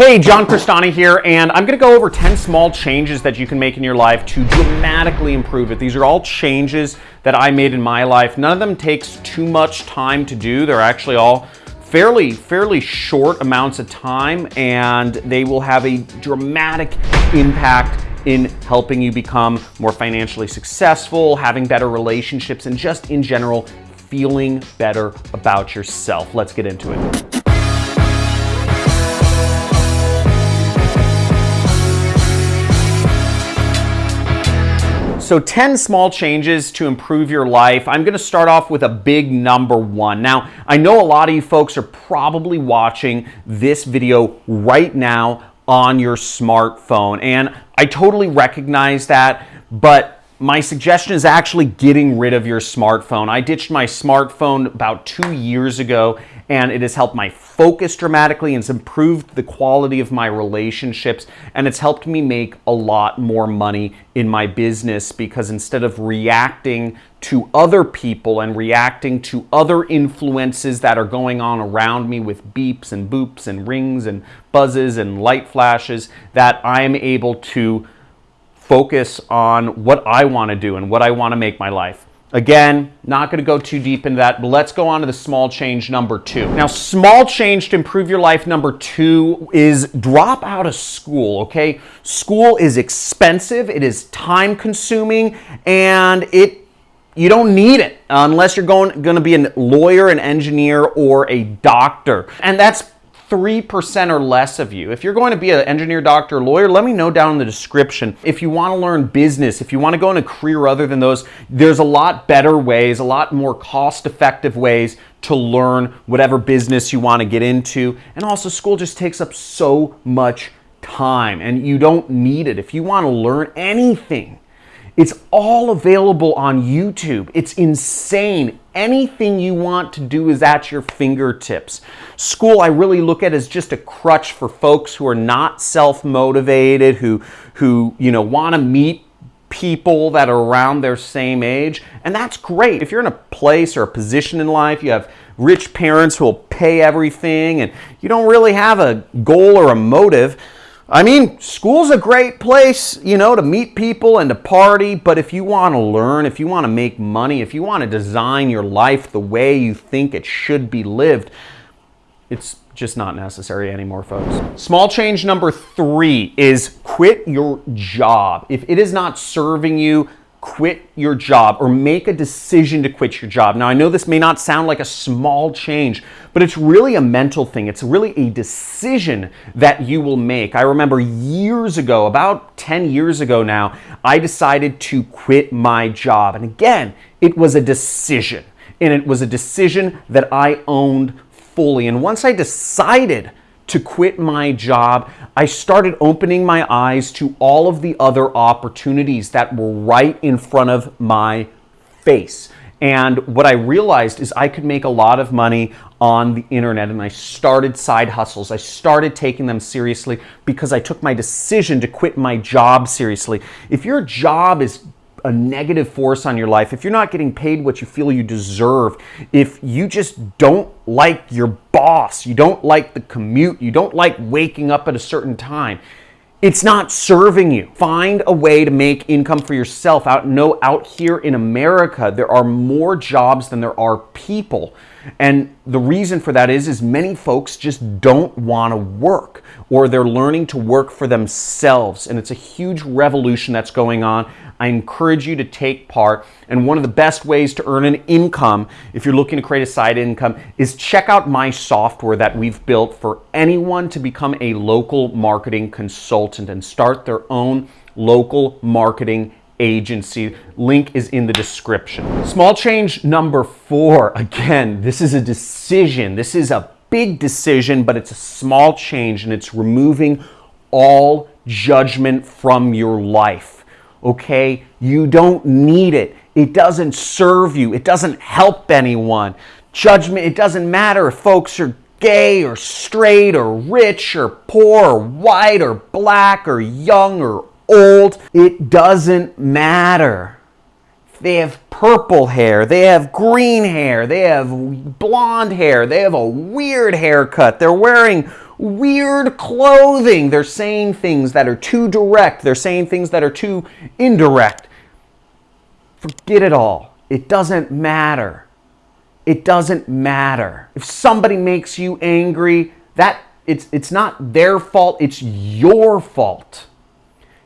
Hey, John Crestani here, and I'm gonna go over 10 small changes that you can make in your life to dramatically improve it. These are all changes that I made in my life. None of them takes too much time to do. They're actually all fairly, fairly short amounts of time, and they will have a dramatic impact in helping you become more financially successful, having better relationships, and just in general, feeling better about yourself. Let's get into it. So 10 small changes to improve your life. I'm gonna start off with a big number one. Now, I know a lot of you folks are probably watching this video right now on your smartphone, and I totally recognize that, but my suggestion is actually getting rid of your smartphone. I ditched my smartphone about two years ago and it has helped my focus dramatically and it's improved the quality of my relationships and it's helped me make a lot more money in my business because instead of reacting to other people and reacting to other influences that are going on around me with beeps and boops and rings and buzzes and light flashes that I am able to focus on what I want to do and what I want to make my life. Again, not going to go too deep into that, but let's go on to the small change number two. Now, small change to improve your life number two is drop out of school, okay? School is expensive, it is time consuming, and it you don't need it unless you're going, going to be a lawyer, an engineer, or a doctor. And that's 3% or less of you. If you're going to be an engineer, doctor, lawyer, let me know down in the description. If you want to learn business, if you want to go in a career other than those, there's a lot better ways, a lot more cost effective ways to learn whatever business you want to get into. And also school just takes up so much time and you don't need it. If you want to learn anything, it's all available on YouTube. It's insane. Anything you want to do is at your fingertips. School, I really look at as just a crutch for folks who are not self-motivated, who, who you know, want to meet people that are around their same age. And that's great. If you're in a place or a position in life, you have rich parents who will pay everything, and you don't really have a goal or a motive, I mean, school's a great place, you know, to meet people and to party, but if you want to learn, if you want to make money, if you want to design your life the way you think it should be lived, it's just not necessary anymore, folks. Small change number three is quit your job. If it is not serving you, quit your job or make a decision to quit your job. Now, I know this may not sound like a small change, but it's really a mental thing. It's really a decision that you will make. I remember years ago, about 10 years ago now, I decided to quit my job. And again, it was a decision. And it was a decision that I owned fully. And once I decided to quit my job, I started opening my eyes to all of the other opportunities that were right in front of my face. And what I realized is I could make a lot of money on the internet and I started side hustles. I started taking them seriously because I took my decision to quit my job seriously. If your job is a negative force on your life, if you're not getting paid what you feel you deserve, if you just don't like your boss, you don't like the commute, you don't like waking up at a certain time, it's not serving you. Find a way to make income for yourself. Out no out here in America, there are more jobs than there are people. And the reason for that is is many folks just don't want to work or they're learning to work for themselves and it's a huge revolution that's going on. I encourage you to take part. And one of the best ways to earn an income, if you're looking to create a side income, is check out my software that we've built for anyone to become a local marketing consultant and start their own local marketing agency. Link is in the description. Small change number four. Again, this is a decision. This is a big decision, but it's a small change and it's removing all judgment from your life okay? You don't need it. It doesn't serve you. It doesn't help anyone. Judgment, it doesn't matter if folks are gay or straight or rich or poor or white or black or young or old. It doesn't matter. They have purple hair, they have green hair, they have blonde hair, they have a weird haircut, they're wearing weird clothing. They're saying things that are too direct. They're saying things that are too indirect. Forget it all. It doesn't matter. It doesn't matter. If somebody makes you angry, that it's it's not their fault, it's your fault.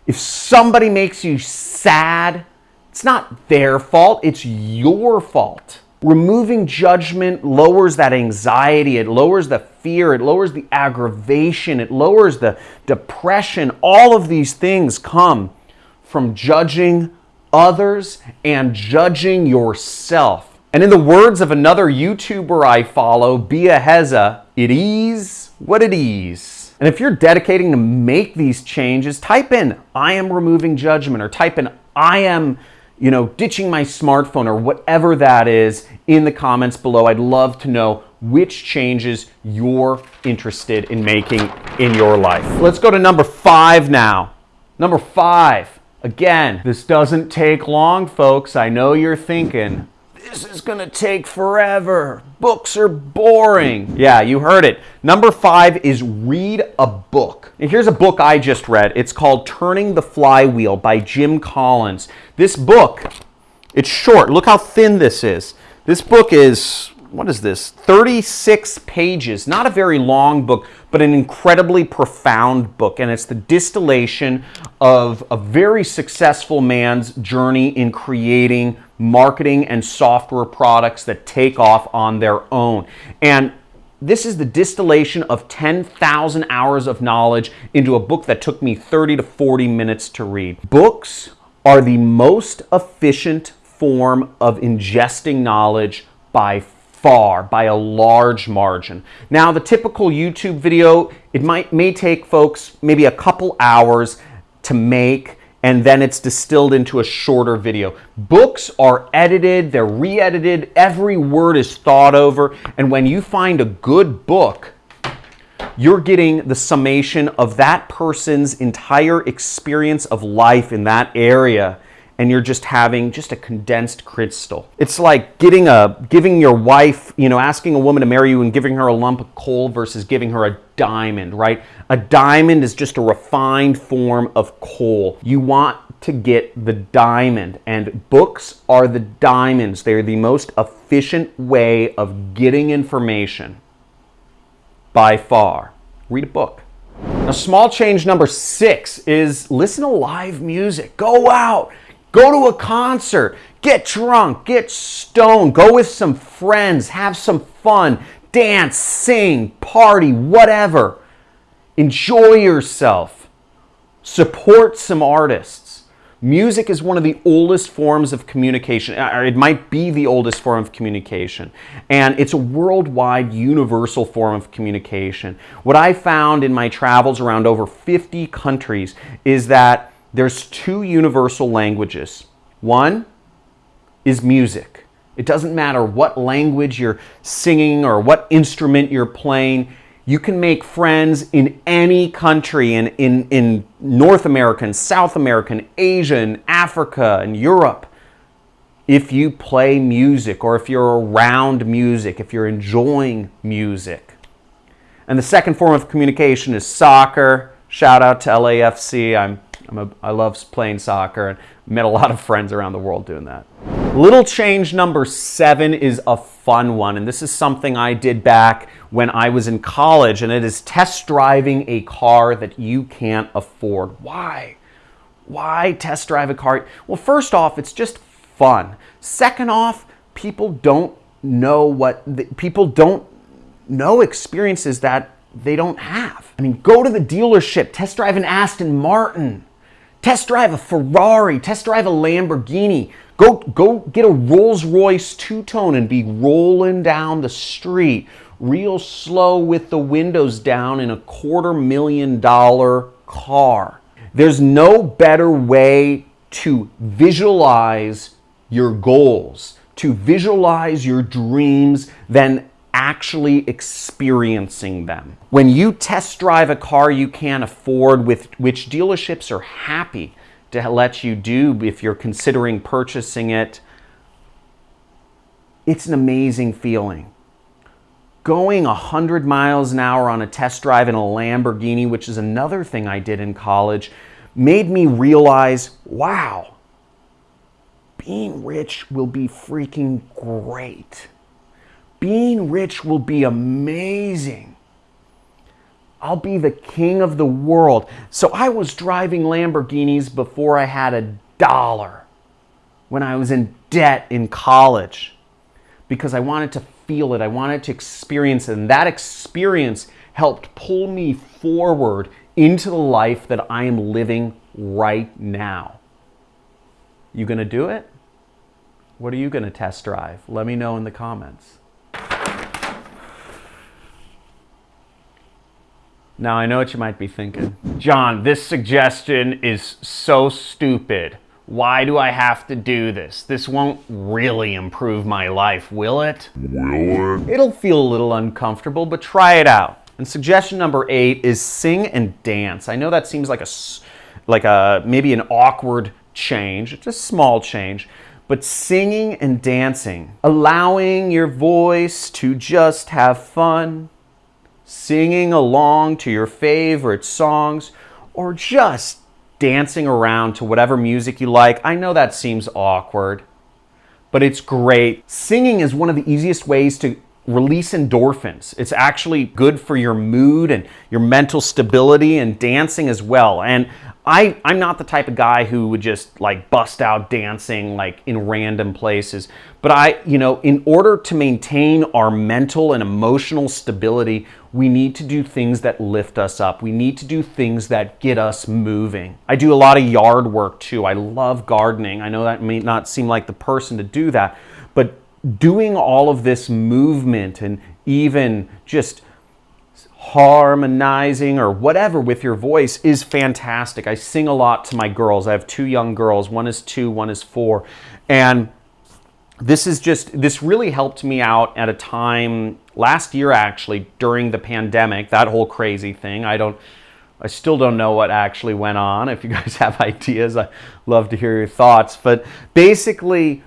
If somebody makes you sad, it's not their fault, it's your fault. Removing judgment lowers that anxiety, it lowers the fear, it lowers the aggravation, it lowers the depression. All of these things come from judging others and judging yourself. And in the words of another YouTuber I follow, Bia Heza, it is what it is. And if you're dedicating to make these changes, type in I am removing judgment or type in I am you know, ditching my smartphone or whatever that is in the comments below. I'd love to know which changes you're interested in making in your life. Let's go to number five now. Number five. Again, this doesn't take long, folks. I know you're thinking, this is going to take forever. Books are boring. Yeah, you heard it. Number five is read a book. And here's a book I just read. It's called Turning the Flywheel by Jim Collins. This book, it's short. Look how thin this is. This book is what is this? 36 pages. Not a very long book, but an incredibly profound book. And it's the distillation of a very successful man's journey in creating marketing and software products that take off on their own. And this is the distillation of 10,000 hours of knowledge into a book that took me 30 to 40 minutes to read. Books are the most efficient form of ingesting knowledge by far by a large margin. Now the typical YouTube video, it might may take folks maybe a couple hours to make and then it's distilled into a shorter video. Books are edited, they're re-edited, every word is thought over, and when you find a good book, you're getting the summation of that person's entire experience of life in that area and you're just having just a condensed crystal. It's like getting a giving your wife, you know, asking a woman to marry you and giving her a lump of coal versus giving her a diamond, right? A diamond is just a refined form of coal. You want to get the diamond and books are the diamonds. They're the most efficient way of getting information by far. Read a book. Now, small change number six is listen to live music. Go out, Go to a concert, get drunk, get stoned, go with some friends, have some fun, dance, sing, party, whatever. Enjoy yourself. Support some artists. Music is one of the oldest forms of communication. Uh, or It might be the oldest form of communication. And it's a worldwide, universal form of communication. What I found in my travels around over 50 countries is that there's two universal languages. One is music. It doesn't matter what language you're singing or what instrument you're playing. You can make friends in any country, in, in, in North America, and South America, Asian, Africa, and Europe, if you play music or if you're around music, if you're enjoying music. And the second form of communication is soccer. Shout out to LAFC. I'm I'm a, I love playing soccer and met a lot of friends around the world doing that. Little change number seven is a fun one, and this is something I did back when I was in college, and it is test driving a car that you can't afford. Why? Why test drive a car? Well, first off, it's just fun. Second off, people don't know what, the, people don't know experiences that they don't have. I mean, go to the dealership, test drive an Aston Martin. Test drive a Ferrari, test drive a Lamborghini. Go, go get a Rolls Royce two-tone and be rolling down the street real slow with the windows down in a quarter million dollar car. There's no better way to visualize your goals, to visualize your dreams than actually experiencing them. When you test drive a car you can't afford, with which dealerships are happy to let you do if you're considering purchasing it, it's an amazing feeling. going 100 miles an hour on a test drive in a Lamborghini, which is another thing I did in college, made me realize wow, being rich will be freaking great. Being rich will be amazing. I'll be the king of the world. So I was driving Lamborghinis before I had a dollar when I was in debt in college because I wanted to feel it. I wanted to experience it. And that experience helped pull me forward into the life that I am living right now. You to do it? What are you to test drive? Let me know in the comments. Now, I know what you might be thinking. John, this suggestion is so stupid. Why do I have to do this? This won't really improve my life, will it? Will it? It'll feel a little uncomfortable, but try it out. And suggestion number eight is sing and dance. I know that seems like a, like a maybe an awkward change. It's a small change, but singing and dancing, allowing your voice to just have fun, singing along to your favorite songs, or just dancing around to whatever music you like. I know that seems awkward, but it's great. Singing is one of the easiest ways to release endorphins. It's actually good for your mood and your mental stability and dancing as well. And I, I'm not the type of guy who would just like bust out dancing like in random places. But I, you know, in order to maintain our mental and emotional stability, we need to do things that lift us up. We need to do things that get us moving. I do a lot of yard work too. I love gardening. I know that may not seem like the person to do that, but doing all of this movement and even just harmonizing or whatever with your voice is fantastic. I sing a lot to my girls. I have two young girls. One is two, one is four. And this is just, this really helped me out at a time last year actually during the pandemic, that whole crazy thing. I don't, I still don't know what actually went on. If you guys have ideas, I love to hear your thoughts. But basically,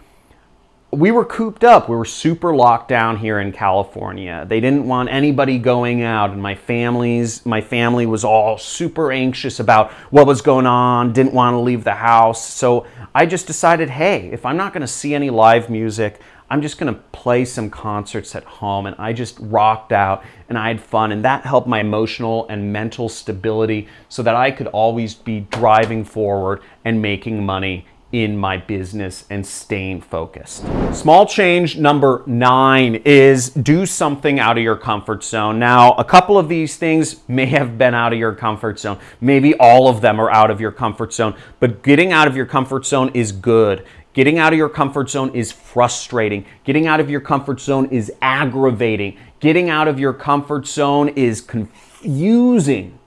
we were cooped up. We were super locked down here in California. They didn't want anybody going out and my family's my family was all super anxious about what was going on, didn't want to leave the house. So I just decided, "Hey, if I'm not going to see any live music, I'm just going to play some concerts at home." And I just rocked out and I had fun and that helped my emotional and mental stability so that I could always be driving forward and making money in my business and staying focused. Small change number nine is do something out of your comfort zone. Now, a couple of these things may have been out of your comfort zone. Maybe all of them are out of your comfort zone, but getting out of your comfort zone is good. Getting out of your comfort zone is frustrating. Getting out of your comfort zone is aggravating. Getting out of your comfort zone is confusing.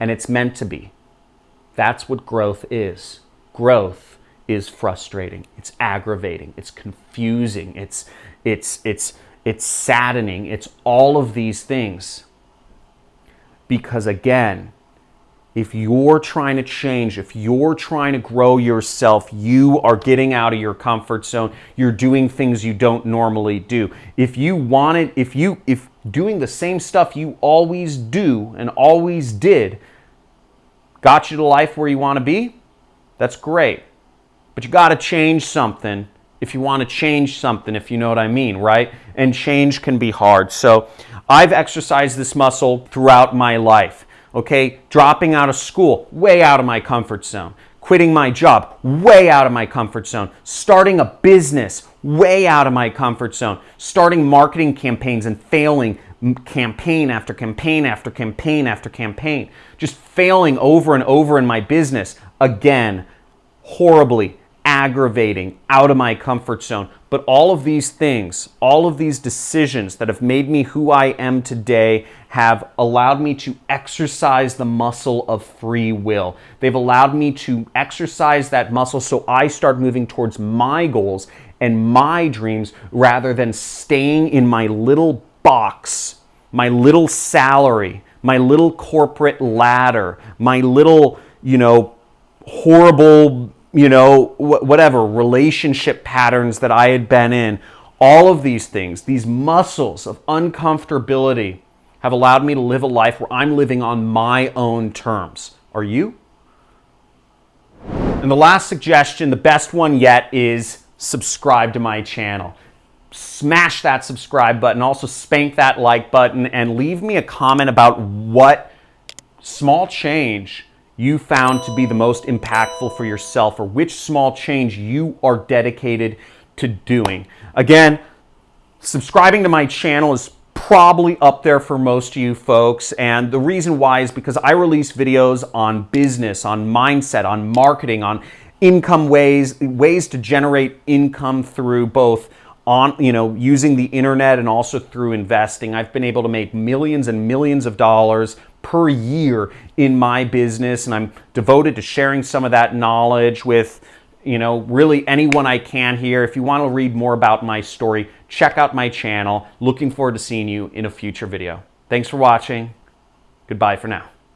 And it's meant to be. That's what growth is growth is frustrating. It's aggravating. It's confusing. It's it's it's it's saddening. It's all of these things. Because again, if you're trying to change, if you're trying to grow yourself, you are getting out of your comfort zone. You're doing things you don't normally do. If you wanted, if you if doing the same stuff you always do and always did got you to life where you want to be, that's great. But you got to change something if you want to change something, if you know what I mean, right? And change can be hard. So I've exercised this muscle throughout my life. Okay, dropping out of school, way out of my comfort zone. Quitting my job, way out of my comfort zone. Starting a business, way out of my comfort zone. Starting marketing campaigns and failing campaign after campaign after campaign after campaign. Just failing over and over in my business again, horribly aggravating, out of my comfort zone. But all of these things, all of these decisions that have made me who I am today have allowed me to exercise the muscle of free will. They've allowed me to exercise that muscle so I start moving towards my goals and my dreams rather than staying in my little box, my little salary, my little corporate ladder, my little, you know, horrible, you know, whatever relationship patterns that I had been in, All of these things, these muscles of uncomfortability, have allowed me to live a life where I'm living on my own terms. Are you? And the last suggestion, the best one yet, is subscribe to my channel. Smash that subscribe button, also spank that like button, and leave me a comment about what small change you found to be the most impactful for yourself or which small change you are dedicated to doing. Again, subscribing to my channel is probably up there for most of you folks. And the reason why is because I release videos on business, on mindset, on marketing, on income ways, ways to generate income through both on, you know, using the internet and also through investing. I've been able to make millions and millions of dollars per year in my business and I'm devoted to sharing some of that knowledge with you know, really anyone I can here. If you want to read more about my story, check out my channel. Looking forward to seeing you in a future video. Thanks for watching. Goodbye for now.